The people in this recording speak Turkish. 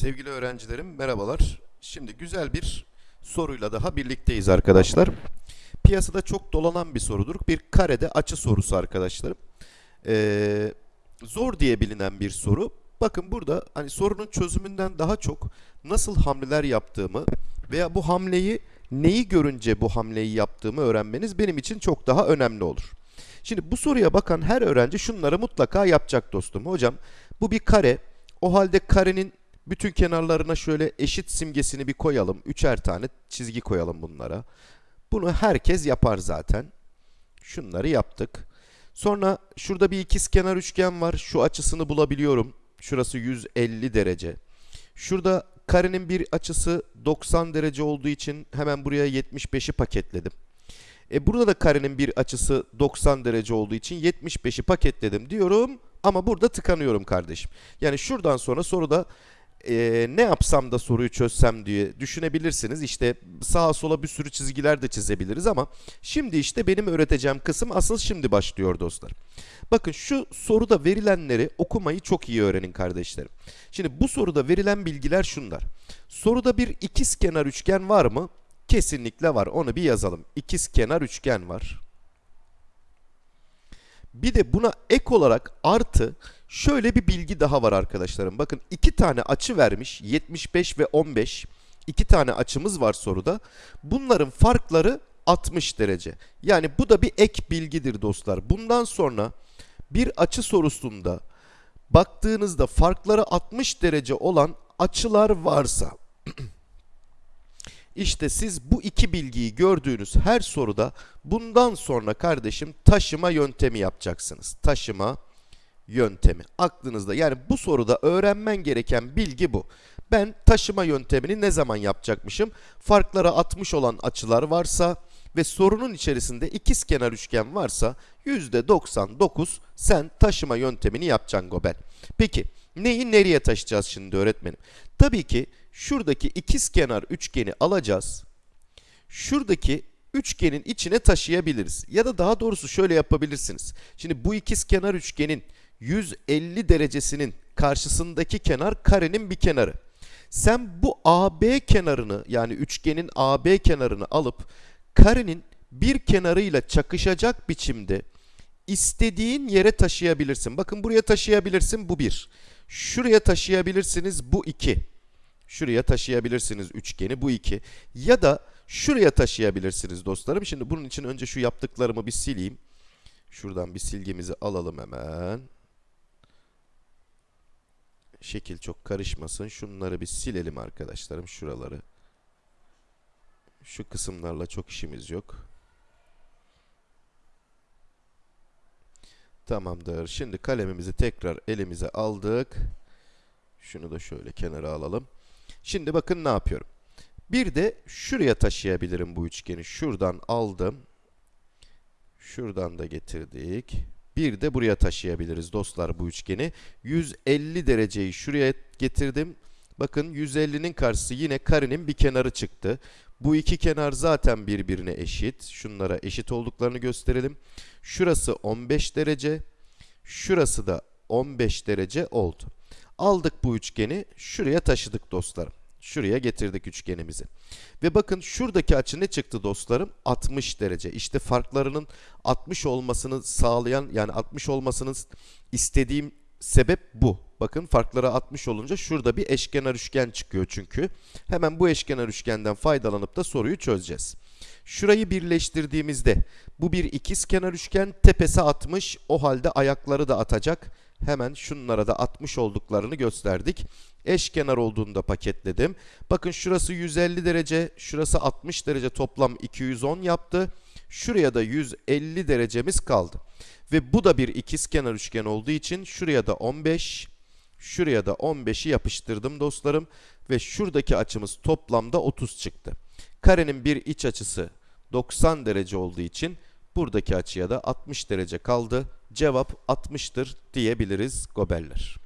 Sevgili öğrencilerim merhabalar. Şimdi güzel bir soruyla daha birlikteyiz arkadaşlar. Piyasada çok dolanan bir sorudur. Bir karede açı sorusu arkadaşlarım. Ee, zor diye bilinen bir soru. Bakın burada hani sorunun çözümünden daha çok nasıl hamleler yaptığımı veya bu hamleyi neyi görünce bu hamleyi yaptığımı öğrenmeniz benim için çok daha önemli olur. Şimdi bu soruya bakan her öğrenci şunları mutlaka yapacak dostum. Hocam bu bir kare. O halde karenin bütün kenarlarına şöyle eşit simgesini bir koyalım. Üçer tane çizgi koyalım bunlara. Bunu herkes yapar zaten. Şunları yaptık. Sonra şurada bir ikizkenar üçgen var. Şu açısını bulabiliyorum. Şurası 150 derece. Şurada karenin bir açısı 90 derece olduğu için hemen buraya 75'i paketledim. E burada da karenin bir açısı 90 derece olduğu için 75'i paketledim diyorum ama burada tıkanıyorum kardeşim. Yani şuradan sonra soruda e, ne yapsam da soruyu çözsem diye düşünebilirsiniz. İşte sağa sola bir sürü çizgiler de çizebiliriz ama şimdi işte benim öğreteceğim kısım asıl şimdi başlıyor dostlar. Bakın şu soruda verilenleri okumayı çok iyi öğrenin kardeşlerim. Şimdi bu soruda verilen bilgiler şunlar. Soruda bir ikizkenar üçgen var mı? Kesinlikle var. Onu bir yazalım. İkizkenar üçgen var. Bir de buna ek olarak artı şöyle bir bilgi daha var arkadaşlarım. Bakın iki tane açı vermiş. 75 ve 15. İki tane açımız var soruda. Bunların farkları 60 derece. Yani bu da bir ek bilgidir dostlar. Bundan sonra bir açı sorusunda baktığınızda farkları 60 derece olan açılar varsa İşte siz bu iki bilgiyi gördüğünüz her soruda bundan sonra kardeşim taşıma yöntemi yapacaksınız. Taşıma yöntemi. Aklınızda yani bu soruda öğrenmen gereken bilgi bu. Ben taşıma yöntemini ne zaman yapacakmışım? Farklara 60 olan açılar varsa ve sorunun içerisinde ikizkenar üçgen varsa %99 sen taşıma yöntemini yapacaksın Gobel. Peki neyi nereye taşıyacağız şimdi öğretmenim? Tabii ki şuradaki ikizkenar üçgeni alacağız. Şuradaki üçgenin içine taşıyabiliriz. Ya da daha doğrusu şöyle yapabilirsiniz. Şimdi bu ikizkenar üçgenin 150 derecesinin karşısındaki kenar karenin bir kenarı. Sen bu AB kenarını yani üçgenin AB kenarını alıp karenin bir kenarıyla çakışacak biçimde istediğin yere taşıyabilirsin. Bakın buraya taşıyabilirsin bu bir. Şuraya taşıyabilirsiniz bu iki. Şuraya taşıyabilirsiniz üçgeni bu iki. Ya da şuraya taşıyabilirsiniz dostlarım. Şimdi bunun için önce şu yaptıklarımı bir sileyim. Şuradan bir silgimizi alalım hemen. Şekil çok karışmasın. Şunları bir silelim arkadaşlarım şuraları. Şu kısımlarla çok işimiz yok. Tamamdır. Şimdi kalemimizi tekrar elimize aldık. Şunu da şöyle kenara alalım. Şimdi bakın ne yapıyorum. Bir de şuraya taşıyabilirim bu üçgeni. Şuradan aldım. Şuradan da getirdik. Bir de buraya taşıyabiliriz dostlar bu üçgeni. 150 dereceyi şuraya getirdim. Bakın 150'nin karşısı yine karenin bir kenarı çıktı. Bu iki kenar zaten birbirine eşit. Şunlara eşit olduklarını gösterelim. Şurası 15 derece. Şurası da 15 derece oldu. Aldık bu üçgeni şuraya taşıdık dostlarım. Şuraya getirdik üçgenimizi. Ve bakın şuradaki açı ne çıktı dostlarım? 60 derece. İşte farklarının 60 olmasını sağlayan yani 60 olmasını istediğim sebep bu. Bakın farkları 60 olunca şurada bir eşkenar üçgen çıkıyor çünkü. Hemen bu eşkenar üçgenden faydalanıp da soruyu çözeceğiz. Şurayı birleştirdiğimizde bu bir ikizkenar üçgen tepesi 60 o halde ayakları da atacak. Hemen şunlara da 60 olduklarını gösterdik. Eşkenar olduğunu da paketledim. Bakın şurası 150 derece, şurası 60 derece toplam 210 yaptı. Şuraya da 150 derecemiz kaldı. Ve bu da bir ikizkenar üçgen olduğu için şuraya da 15, şuraya da 15'i yapıştırdım dostlarım. Ve şuradaki açımız toplamda 30 çıktı. Karenin bir iç açısı 90 derece olduğu için buradaki açıya da 60 derece kaldı. Cevap 60'tır diyebiliriz gobeller.